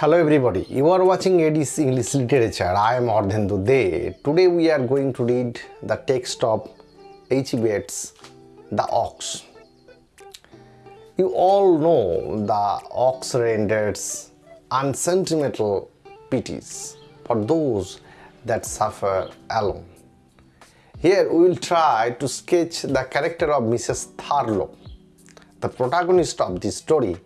Hello everybody, you are watching AD's English Literature. I am Ardhendu De. Today we are going to read the text of H. Bates, The Ox. You all know the ox renders unsentimental pities for those that suffer alone. Here we will try to sketch the character of Mrs. Thurlow, the protagonist of this story.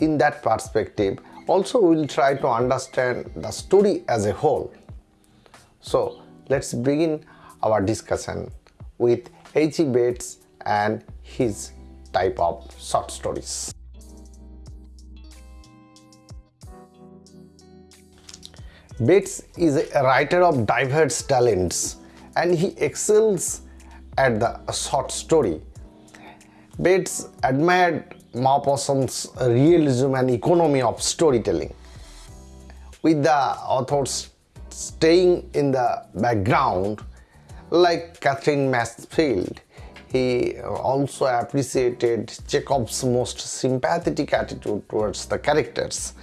In that perspective, also we will try to understand the story as a whole. So let's begin our discussion with H. Bates and his type of short stories. Bates is a writer of diverse talents and he excels at the short story. Bates admired Maupassant's realism and economy of storytelling. With the authors staying in the background, like Katherine Mansfield, he also appreciated Chekhov's most sympathetic attitude towards the characters.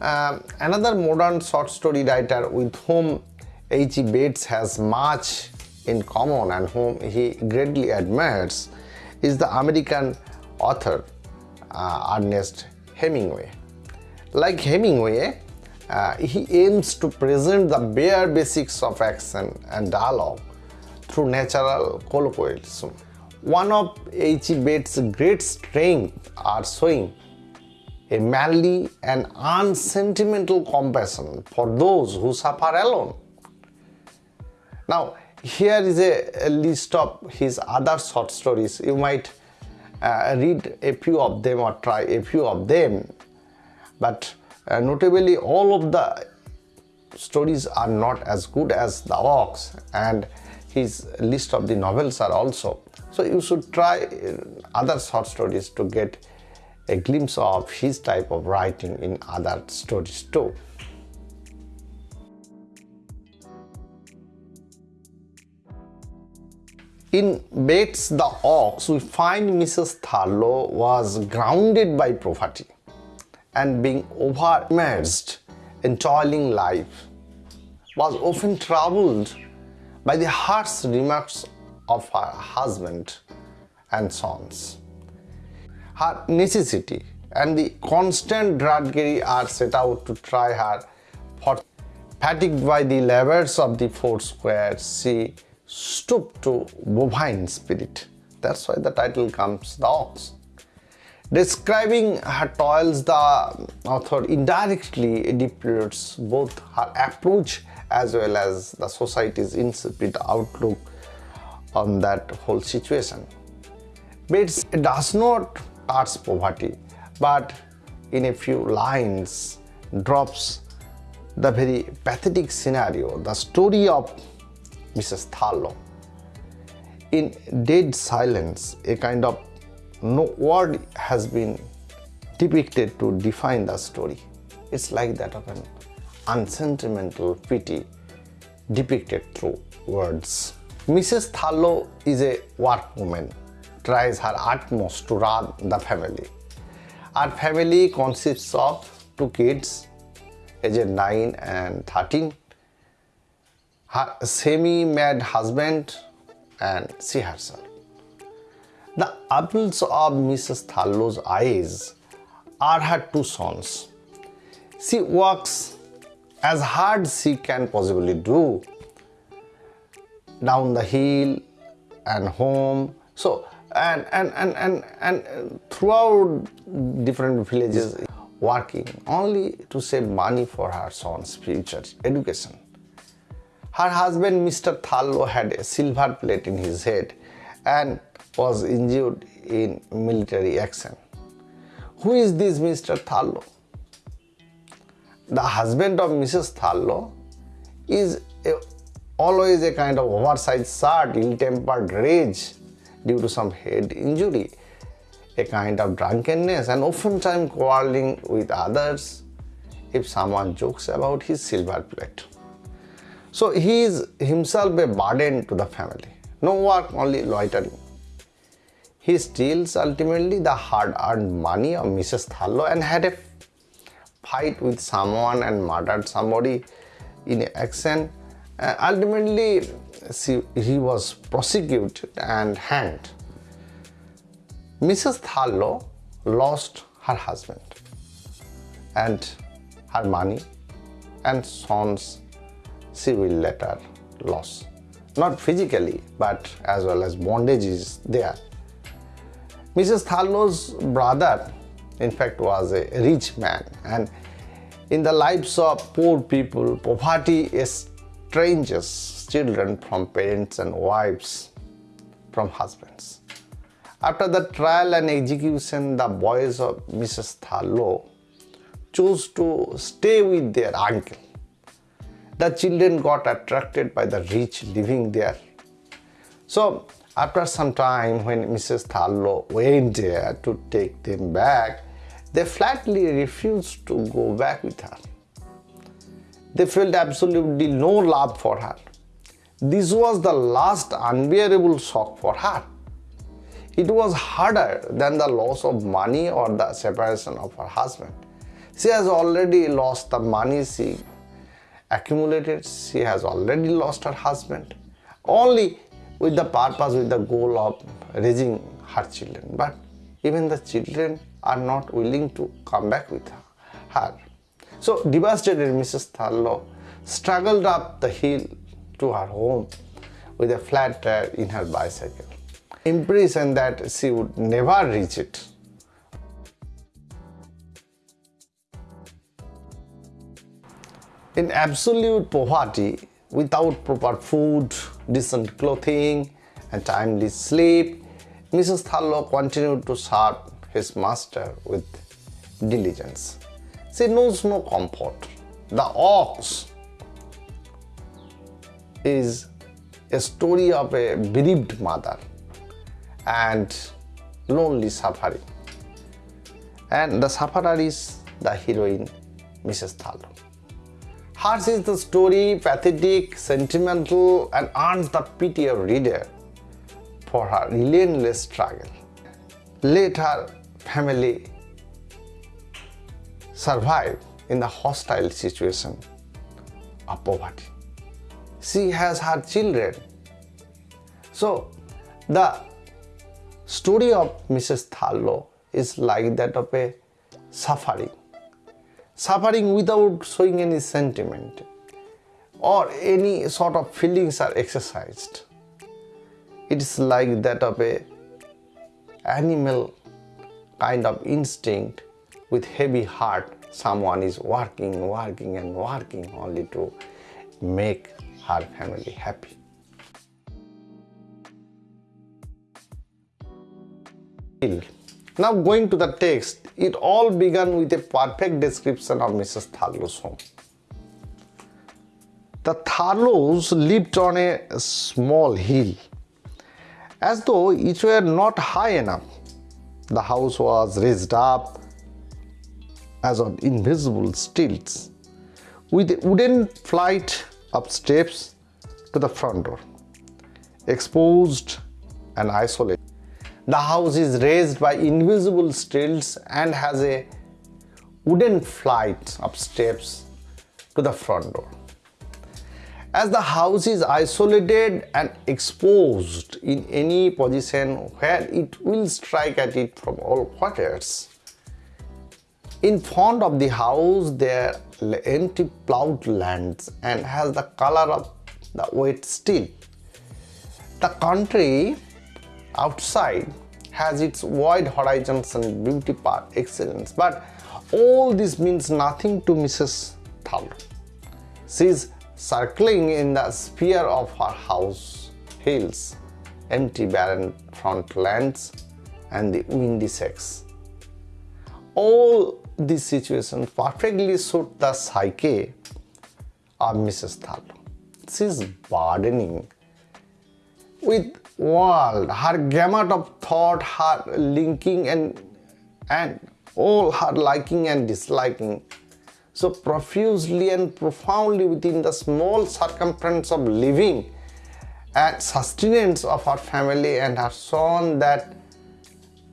Um, another modern short story writer with whom H. Bates has much in common and whom he greatly admires is the American author uh, Ernest Hemingway. Like Hemingway, uh, he aims to present the bare basics of action and dialogue through natural colloquialism. One of H. Bates' great strengths are showing a manly and unsentimental compassion for those who suffer alone. Now, here is a, a list of his other short stories. You might uh, read a few of them or try a few of them, but uh, notably all of the stories are not as good as the ox and his list of the novels are also. So you should try uh, other short stories to get a glimpse of his type of writing in other stories too. In Bates the Ox, we find Mrs. Thurlow was grounded by poverty and being over-immersed in toiling life, was often troubled by the harsh remarks of her husband and sons. Her necessity and the constant drudgery are set out to try her fatigued by the labors of the four squares, she stooped to bovine spirit. That's why the title comes The Ox. Describing her toils, the author indirectly deplores both her approach as well as the society's insipid outlook on that whole situation. Bates does not touch poverty, but in a few lines drops the very pathetic scenario, the story of Mrs. Thurlow. In dead silence, a kind of no word has been depicted to define the story. It's like that of an unsentimental pity depicted through words. Mrs. Thurlow is a workwoman, tries her utmost to run the family. Our family consists of two kids, aged 9 and 13, her semi-mad husband and she herself. The apples of Mrs. Thurlow's eyes are her two sons. She works as hard she can possibly do down the hill and home. So and and and and, and throughout different villages working only to save money for her son's future education. Her husband Mr. Thurlow had a silver plate in his head and was injured in military action. Who is this Mr. Thurlow? The husband of Mrs. Thurlow is a, always a kind of oversized shirt, ill-tempered rage due to some head injury, a kind of drunkenness and oftentimes quarreling with others if someone jokes about his silver plate. So he is himself a burden to the family. No work, only loitering. He steals ultimately the hard-earned money of Mrs. Thurlow and had a fight with someone and murdered somebody in action. Uh, ultimately, she, he was prosecuted and hanged. Mrs. Thurlow lost her husband and her money and sons she will later lose. Not physically, but as well as bondage is there. Mrs. Thurlow's brother, in fact, was a rich man and in the lives of poor people, poverty estranges children from parents and wives from husbands. After the trial and execution, the boys of Mrs. Thurlow chose to stay with their uncle. The children got attracted by the rich living there. So after some time when Mrs. Thurlow went there to take them back, they flatly refused to go back with her. They felt absolutely no love for her. This was the last unbearable shock for her. It was harder than the loss of money or the separation of her husband. She has already lost the money she accumulated, she has already lost her husband. Only with the purpose, with the goal of raising her children. But even the children are not willing to come back with her. So devastated Mrs. Thurlow struggled up the hill to her home with a flat tire in her bicycle. Impression that she would never reach it. In absolute poverty, without proper food, decent clothing, and timely sleep, Mrs. Thurlow continued to serve his master with diligence. She knows no comfort. The ox is a story of a bereaved mother and lonely suffering. And the sufferer is the heroine, Mrs. Thurlow. Hers is the story, pathetic, sentimental, and earns the pity of reader for her relentless struggle. Let her family survive in the hostile situation of poverty. She has her children. So the story of Mrs. Thurlow is like that of a suffering suffering without showing any sentiment or any sort of feelings are exercised. It is like that of a animal kind of instinct with heavy heart someone is working, working and working only to make her family happy. Now going to the text, it all began with a perfect description of Mrs. Thurlow's home. The Thurlows lived on a small hill. As though each were not high enough, the house was raised up as on invisible stilts with a wooden flight of steps to the front door, exposed and isolated. The house is raised by invisible stilts and has a wooden flight of steps to the front door. As the house is isolated and exposed in any position where it will strike at it from all quarters, in front of the house there are empty plowed lands and has the color of the wet steel. The country outside has its wide horizons and beauty par excellence. But all this means nothing to Mrs. Thurlow. She is circling in the sphere of her house, hills, empty barren front lands, and the windy sex. All these situations perfectly suit the psyche of Mrs. Thurlow. She is burdening with world, her gamut of thought, her linking and and all her liking and disliking so profusely and profoundly within the small circumference of living and sustenance of her family and her son that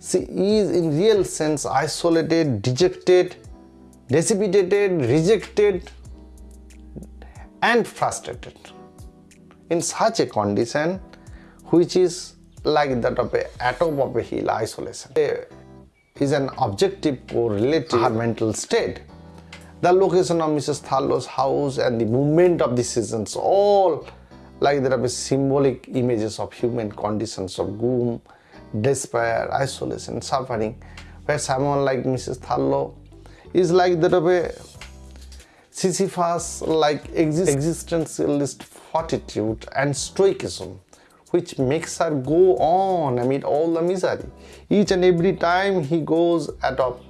she is in real sense isolated, dejected, dissipated, rejected, and frustrated. In such a condition, which is like that of a atom of a hill isolation, is an objective correlate to her mental state. The location of Mrs. Thurlow's house and the movement of the seasons all like there are symbolic images of human conditions of gloom, despair, isolation, suffering, where someone like Mrs. Thurlow is like that of a Sisyphus like exist existentialist fortitude and stoicism which makes her go on amid all the misery. Each and every time he goes at top,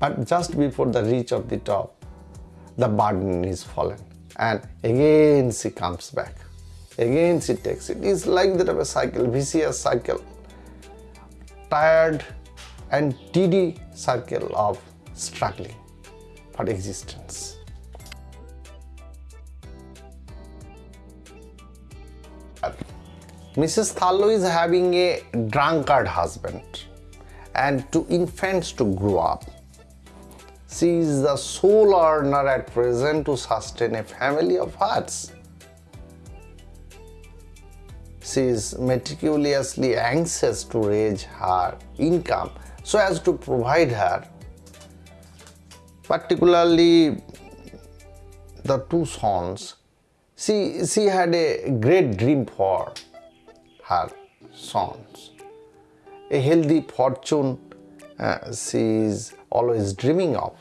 but just before the reach of the top, the burden is fallen and again she comes back. Again she takes it. It's like that of a cycle, vicious cycle, tired and tedious circle of struggling for existence. Mrs. Thurlow is having a drunkard husband and two infants to grow up. She is the sole earner at present to sustain a family of hearts. She is meticulously anxious to raise her income so as to provide her particularly the two sons she she had a great dream for her sons. A healthy fortune uh, she is always dreaming of.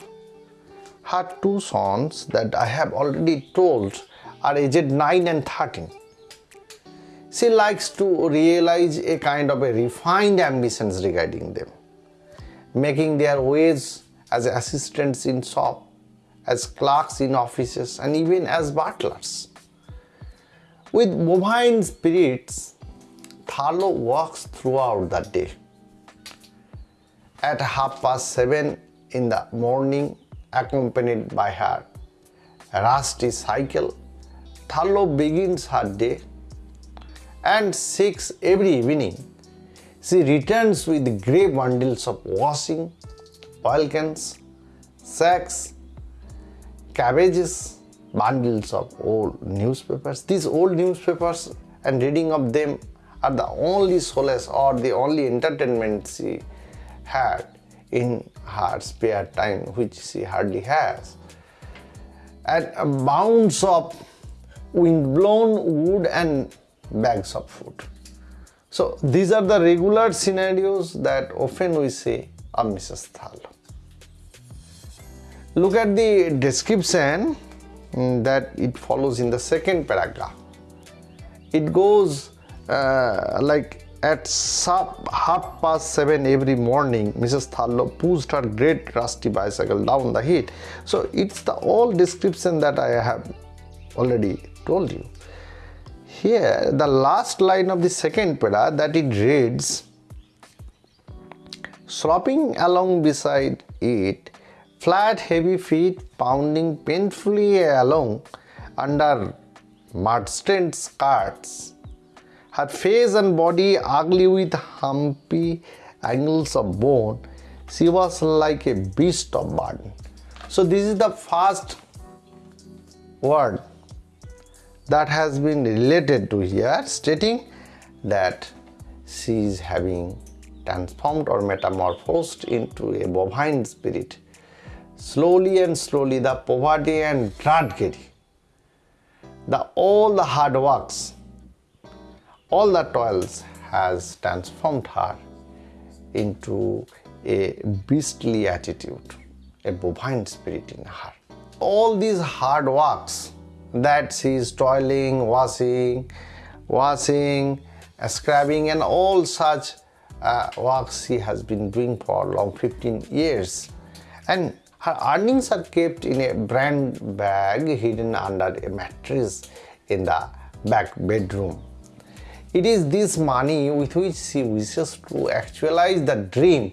Her two sons that I have already told are aged 9 and 13. She likes to realize a kind of a refined ambitions regarding them, making their ways as assistants in shop, as clerks in offices and even as butlers. With bovine spirits, Thurlow walks throughout the day. At half past seven in the morning, accompanied by her rusty cycle, Thurlow begins her day and six every evening. She returns with grey bundles of washing, oil cans, sacks, cabbages, bundles of old newspapers. These old newspapers and reading of them are the only solace or the only entertainment she had in her spare time which she hardly has. And mounds of wind-blown wood and bags of food. So these are the regular scenarios that often we see of Mrs. Thal. Look at the description mm, that it follows in the second paragraph. It goes uh, like at sub, half past seven every morning, Mrs. Thurlow pushed her great rusty bicycle down the hill. So it's the all description that I have already told you. Here, the last line of the second para that it reads, slopping along beside it, flat heavy feet pounding painfully along under mud-stained skirts her face and body ugly with humpy angles of bone. She was like a beast of burden. So this is the first word that has been related to here stating that she is having transformed or metamorphosed into a bovine spirit. Slowly and slowly the poverty and drudgery, the all the hard works all the toils has transformed her into a beastly attitude, a bovine spirit in her. All these hard works that she is toiling, washing, washing, scrubbing and all such uh, works she has been doing for long 15 years. And her earnings are kept in a brand bag hidden under a mattress in the back bedroom. It is this money with which she wishes to actualize the dream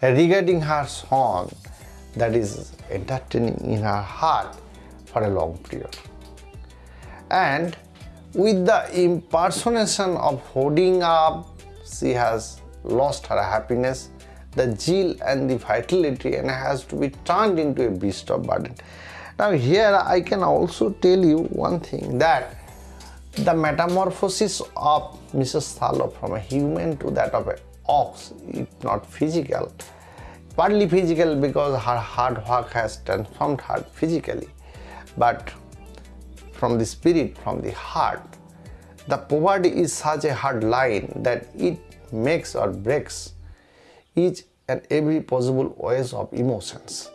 regarding her son that is entertaining in her heart for a long period. And with the impersonation of holding up, she has lost her happiness the zeal and the vitality and has to be turned into a beast of burden. Now here I can also tell you one thing that the metamorphosis of Mrs. Thurlow from a human to that of an ox is not physical, partly physical because her hard work has transformed her physically, but from the spirit, from the heart. The poverty is such a hard line that it makes or breaks each and every possible ways of emotions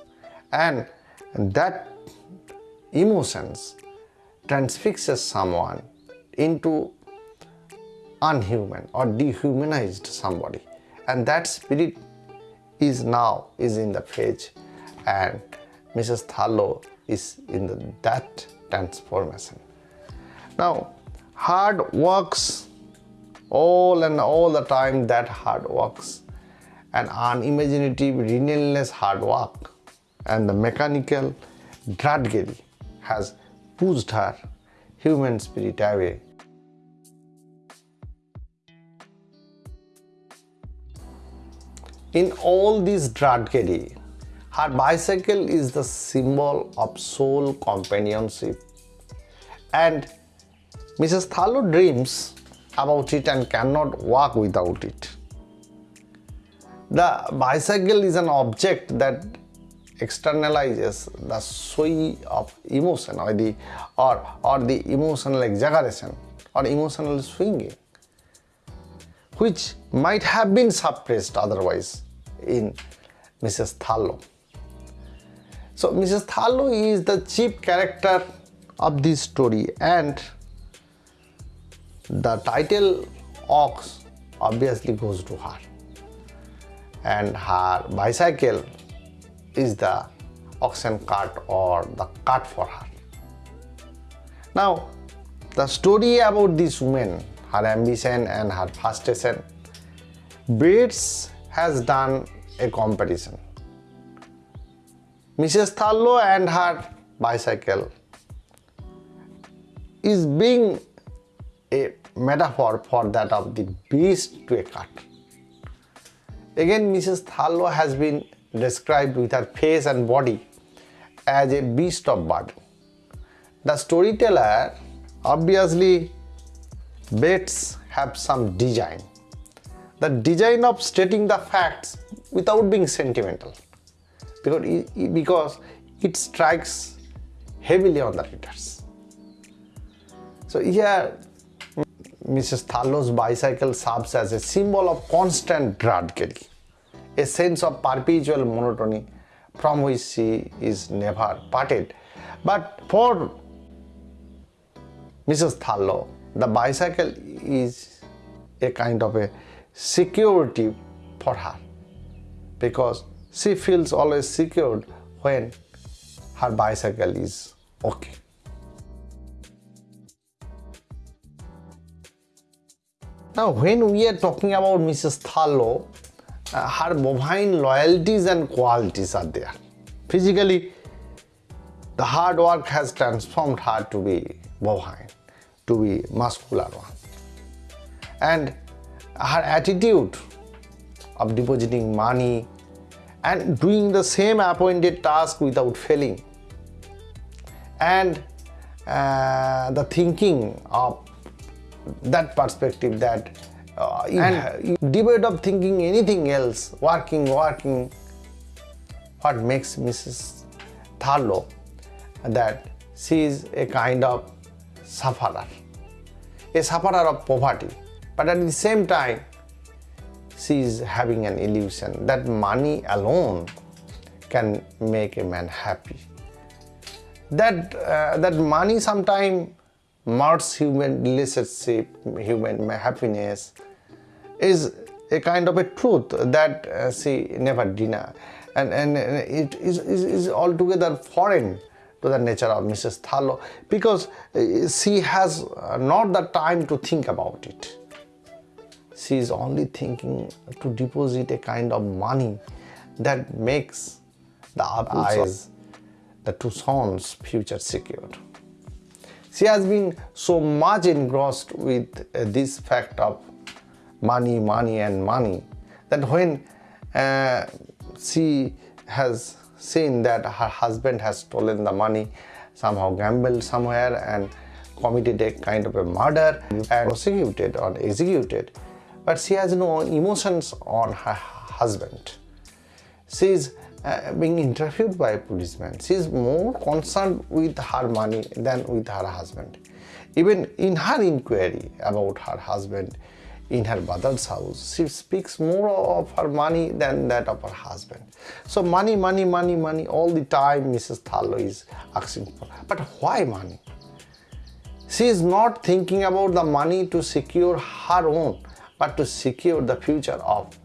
and that emotions transfixes someone into unhuman or dehumanized somebody and that spirit is now is in the page and Mrs. Thurlow is in the, that transformation. Now hard works all and all the time that hard works and unimaginative relentless hard work and the mechanical drudgery has pushed her human spirit away. In all this drudgery, her bicycle is the symbol of soul companionship and Mrs. Thurlow dreams about it and cannot walk without it. The bicycle is an object that externalizes the sway of emotion or the or, or the emotional exaggeration or emotional swinging which might have been suppressed otherwise in Mrs. Thurlow. So Mrs. Thurlow is the chief character of this story and the title ox obviously goes to her and her bicycle is the oxen cart or the cart for her. Now, the story about this woman, her ambition and her frustration, Bates has done a comparison. Mrs. Thurlow and her bicycle is being a metaphor for that of the beast to a cart. Again, Mrs. Thurlow has been described with her face and body as a beast of burden. The storyteller obviously Bates have some design. The design of stating the facts without being sentimental because it, because it strikes heavily on the readers. So here Mrs. Thurlow's bicycle serves as a symbol of constant drudgery a sense of perpetual monotony from which she is never parted. But for Mrs. Thurlow, the bicycle is a kind of a security for her because she feels always secured when her bicycle is okay. Now when we are talking about Mrs. Thurlow, uh, her bovine loyalties and qualities are there. Physically, the hard work has transformed her to be bovine, to be muscular one. And her attitude of depositing money and doing the same appointed task without failing and uh, the thinking of that perspective that uh, and debate of thinking anything else, working, working, what makes Mrs. Thurlow that she is a kind of sufferer, a sufferer of poverty, but at the same time she is having an illusion that money alone can make a man happy. That, uh, that money sometimes marks human relationship, human happiness, is a kind of a truth that uh, she never deny and, and it is, is, is altogether foreign to the nature of Mrs. Thurlow because uh, she has not the time to think about it. She is only thinking to deposit a kind of money that makes the eyes, the two sons' future secured. She has been so much engrossed with uh, this fact of money, money and money that when uh, she has seen that her husband has stolen the money, somehow gambled somewhere and committed a kind of a murder and prosecuted or executed. But she has no emotions on her husband. She is uh, being interviewed by a policeman. She is more concerned with her money than with her husband. Even in her inquiry about her husband in her mother's house, she speaks more of her money than that of her husband. So money, money, money, money, all the time Mrs. Thurlow is asking for. But why money? She is not thinking about the money to secure her own, but to secure the future of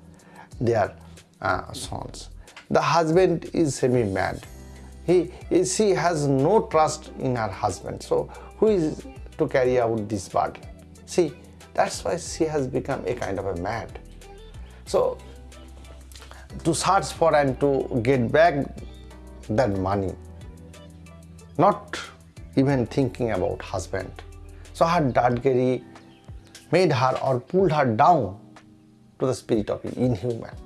their uh, sons. The husband is semi-mad. He, she has no trust in her husband. So who is to carry out this burden? See, that's why she has become a kind of a mad. So to search for and to get back that money, not even thinking about husband. So her dadgeri made her or pulled her down to the spirit of inhuman.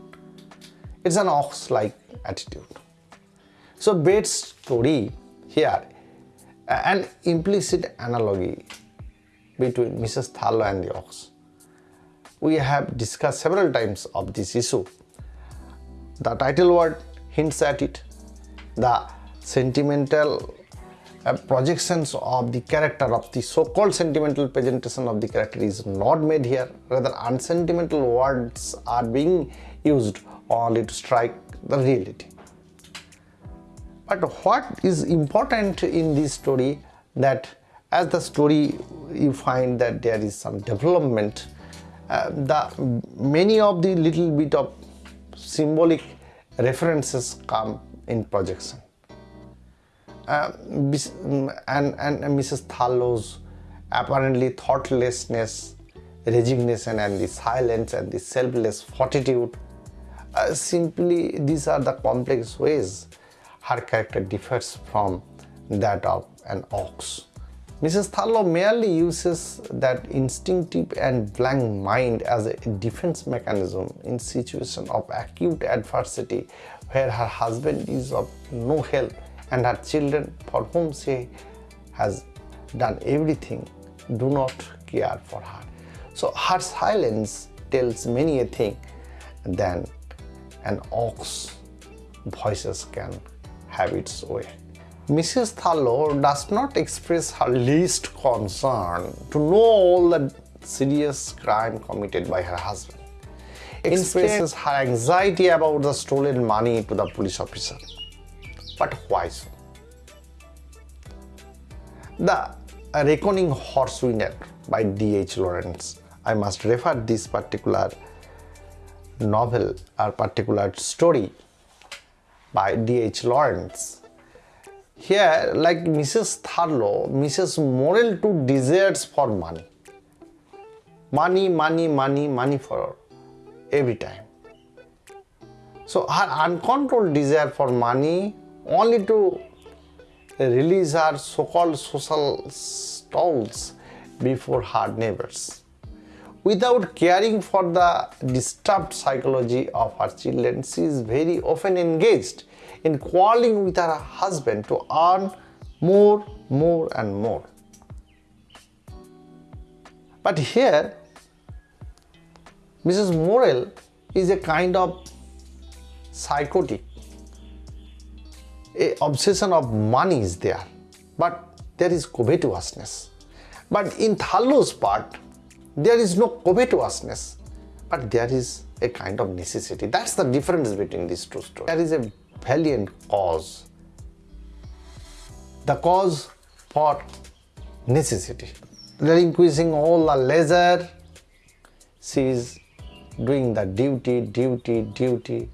It's an ox-like attitude. So Bates' story here, an implicit analogy between Mrs. Thurlow and the ox. We have discussed several times of this issue. The title word hints at it. The sentimental projections of the character of the so-called sentimental presentation of the character is not made here. Rather, unsentimental words are being used only to strike the reality. But what is important in this story that as the story you find that there is some development uh, the many of the little bit of symbolic references come in projection uh, and, and Mrs. Thurlow's apparently thoughtlessness resignation and the silence and the selfless fortitude uh, simply these are the complex ways her character differs from that of an ox. Mrs. Thurlow merely uses that instinctive and blank mind as a defense mechanism in situation of acute adversity where her husband is of no help and her children for whom she has done everything do not care for her. So her silence tells many a thing than an ox voices can have its way. Mrs. Thurlow does not express her least concern to know all the serious crime committed by her husband. Expresses her anxiety about the stolen money to the police officer. But why so? The Rocking Horse Winner by D.H. Lawrence. I must refer this particular novel or particular story by D.H. Lawrence. Here, like Mrs. Thurlow, Mrs. Morel too desires for money. Money, money, money, money for every time. So her uncontrolled desire for money only to release her so-called social stalls before her neighbors without caring for the disturbed psychology of her children, she is very often engaged in quarreling with her husband to earn more, more and more. But here, Mrs. Morel is a kind of psychotic. A obsession of money is there, but there is covetousness. But in Thurlow's part, there is no covetousness, but there is a kind of necessity. That's the difference between these two stories. There is a valiant cause. The cause for necessity. Relinquishing all the leisure, she is doing the duty, duty, duty,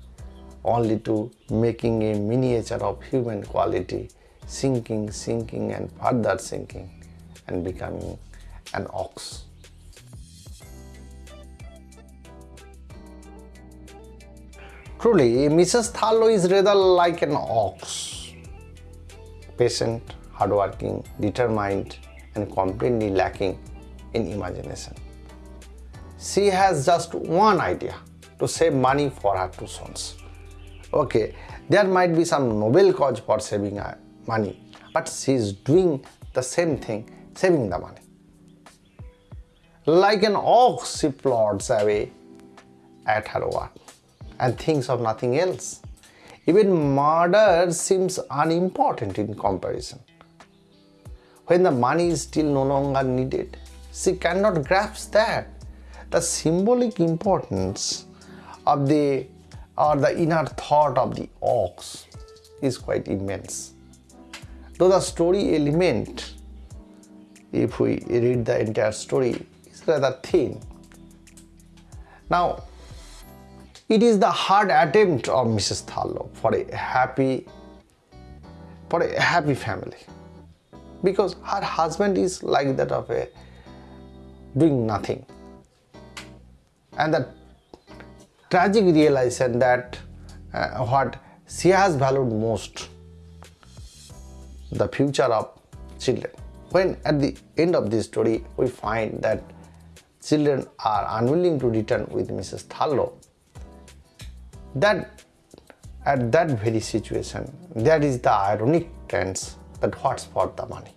only to making a miniature of human quality, sinking, sinking and further sinking and becoming an ox. Truly, Mrs. Thurlow is rather like an ox. Patient, hardworking, determined and completely lacking in imagination. She has just one idea, to save money for her two sons. Okay, there might be some noble cause for saving uh, money, but she is doing the same thing, saving the money. Like an ox, she plods away at her work and thinks of nothing else. Even murder seems unimportant in comparison. When the money is still no longer needed, she cannot grasp that. The symbolic importance of the or the inner thought of the ox is quite immense. Though the story element, if we read the entire story, is rather thin. Now, it is the hard attempt of Mrs. Thurlow for a happy for a happy family because her husband is like that of a doing nothing and the tragic realization that uh, what she has valued most the future of children. When at the end of this story we find that children are unwilling to return with mrs thurlow. That at that very situation that is the ironic tense that what's for the money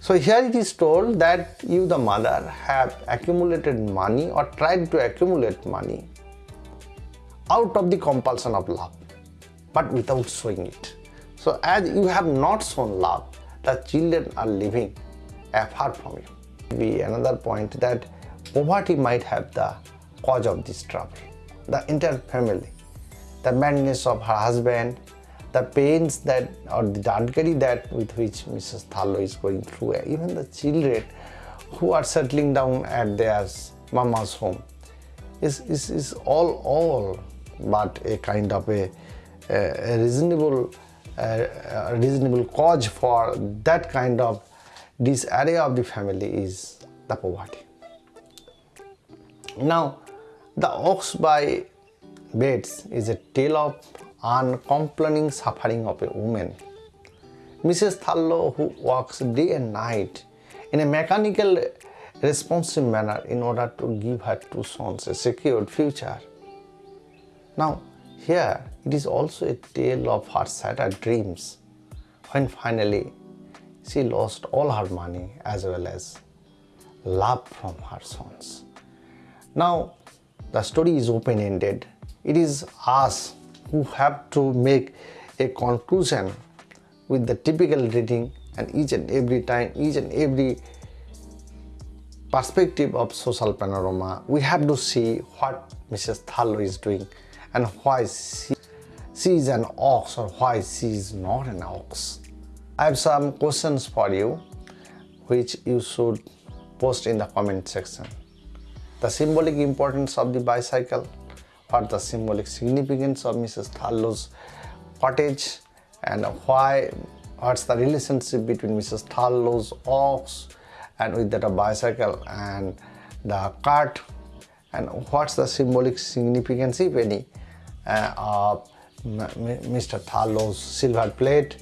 so here it is told that you the mother have accumulated money or tried to accumulate money out of the compulsion of love but without showing it. So as you have not shown love the children are living apart from you. Be another point that poverty might have the cause of this trouble. The entire family, the madness of her husband, the pains that or the drudgery that with which Mrs. Thurlow is going through, even the children who are settling down at their mama's home is, is, is all all but a kind of a, a reasonable a reasonable cause for that kind of disarray of the family is the poverty. Now the Ox by Bates is a tale of uncomplaining suffering of a woman. Mrs. Thurlow who works day and night in a mechanical responsive manner in order to give her two sons a secured future. Now here it is also a tale of her shattered dreams when finally she lost all her money as well as love from her sons. Now the story is open-ended. It is us who have to make a conclusion with the typical reading and each and every time, each and every perspective of social panorama, we have to see what Mrs. Thurlow is doing and why she, she is an ox or why she is not an ox. I have some questions for you which you should post in the comment section the symbolic importance of the bicycle, what the symbolic significance of Mrs. Thurlow's cottage and why, what's the relationship between Mrs. Thurlow's ox and with that a bicycle and the cart and what's the symbolic significance if any uh, of Mr. Thurlow's silver plate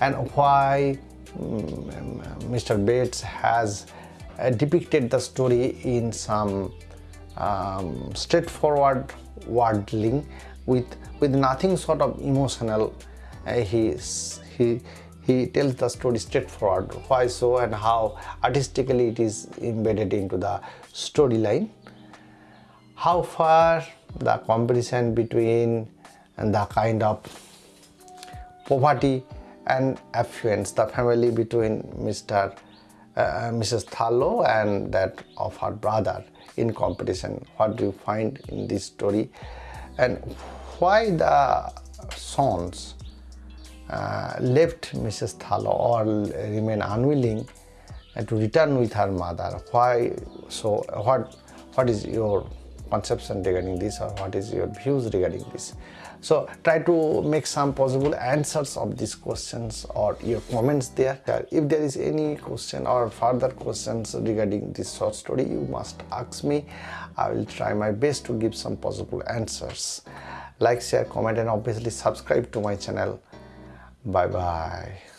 and why Mr. Mm, Bates has uh, depicted the story in some um, straightforward wording with with nothing sort of emotional uh, he he he tells the story straightforward why so and how artistically it is embedded into the storyline how far the comparison between and the kind of poverty and affluence the family between mr uh, Mrs. Thurlow and that of her brother in competition. What do you find in this story? And why the sons uh, left Mrs. Thurlow or remain unwilling to return with her mother? Why so? What what is your conception regarding this or what is your views regarding this? So try to make some possible answers of these questions or your comments there. If there is any question or further questions regarding this short story, you must ask me. I will try my best to give some possible answers. Like, share, comment and obviously subscribe to my channel. Bye bye.